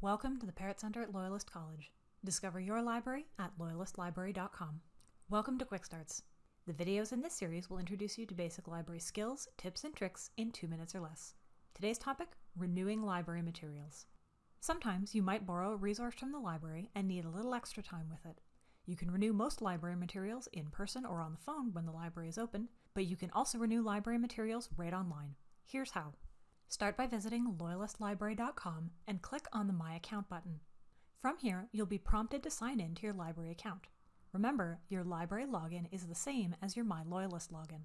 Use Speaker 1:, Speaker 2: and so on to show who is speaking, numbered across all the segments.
Speaker 1: Welcome to the Parrott Center at Loyalist College. Discover your library at loyalistlibrary.com. Welcome to Quick Starts. The videos in this series will introduce you to basic library skills, tips, and tricks in two minutes or less. Today's topic renewing library materials. Sometimes you might borrow a resource from the library and need a little extra time with it. You can renew most library materials in person or on the phone when the library is open, but you can also renew library materials right online. Here's how. Start by visiting loyalistlibrary.com and click on the My Account button. From here, you'll be prompted to sign in to your library account. Remember, your library login is the same as your My Loyalist login.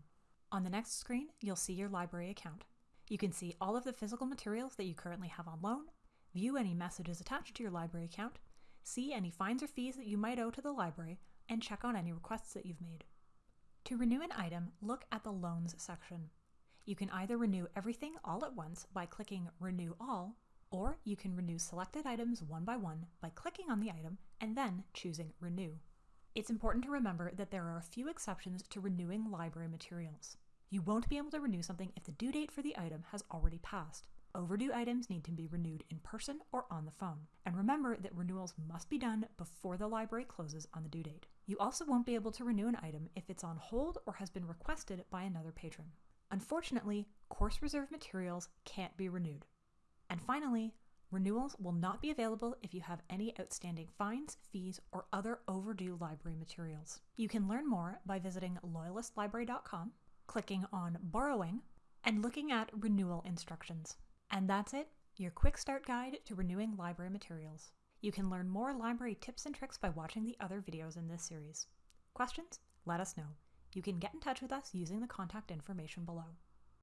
Speaker 1: On the next screen, you'll see your library account. You can see all of the physical materials that you currently have on loan, view any messages attached to your library account, see any fines or fees that you might owe to the library, and check on any requests that you've made. To renew an item, look at the Loans section. You can either renew everything all at once by clicking Renew All, or you can renew selected items one by one by clicking on the item and then choosing Renew. It's important to remember that there are a few exceptions to renewing library materials. You won't be able to renew something if the due date for the item has already passed. Overdue items need to be renewed in person or on the phone. And remember that renewals must be done before the library closes on the due date. You also won't be able to renew an item if it's on hold or has been requested by another patron. Unfortunately, course reserve materials can't be renewed. And finally, renewals will not be available if you have any outstanding fines, fees, or other overdue library materials. You can learn more by visiting loyalistlibrary.com, clicking on Borrowing, and looking at renewal instructions. And that's it, your quick start guide to renewing library materials. You can learn more library tips and tricks by watching the other videos in this series. Questions? Let us know. You can get in touch with us using the contact information below.